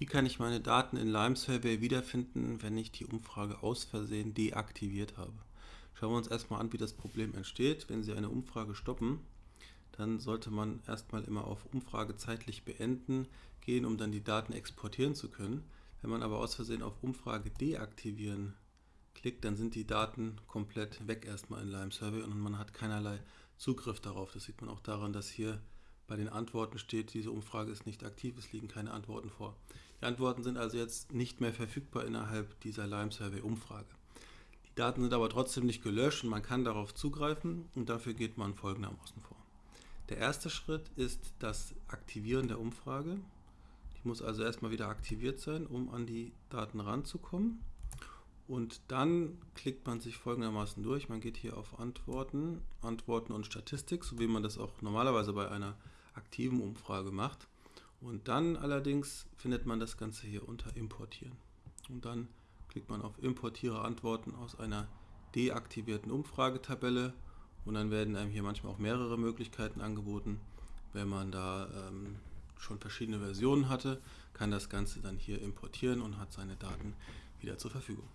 Wie kann ich meine Daten in Lime Survey wiederfinden, wenn ich die Umfrage aus Versehen deaktiviert habe? Schauen wir uns erstmal an, wie das Problem entsteht. Wenn Sie eine Umfrage stoppen, dann sollte man erstmal immer auf Umfrage zeitlich beenden gehen, um dann die Daten exportieren zu können. Wenn man aber aus Versehen auf Umfrage deaktivieren klickt, dann sind die Daten komplett weg erstmal in Lime Survey und man hat keinerlei Zugriff darauf. Das sieht man auch daran, dass hier bei den Antworten steht, diese Umfrage ist nicht aktiv, es liegen keine Antworten vor. Die Antworten sind also jetzt nicht mehr verfügbar innerhalb dieser Lime Survey Umfrage. Die Daten sind aber trotzdem nicht gelöscht und man kann darauf zugreifen und dafür geht man folgendermaßen vor. Der erste Schritt ist das Aktivieren der Umfrage. Die muss also erstmal wieder aktiviert sein, um an die Daten ranzukommen. Und dann klickt man sich folgendermaßen durch. Man geht hier auf Antworten, Antworten und Statistik, so wie man das auch normalerweise bei einer aktiven Umfrage macht. Und dann allerdings findet man das Ganze hier unter Importieren. Und dann klickt man auf Importiere Antworten aus einer deaktivierten Umfragetabelle und dann werden einem hier manchmal auch mehrere Möglichkeiten angeboten. Wenn man da ähm, schon verschiedene Versionen hatte, kann das Ganze dann hier importieren und hat seine Daten wieder zur Verfügung.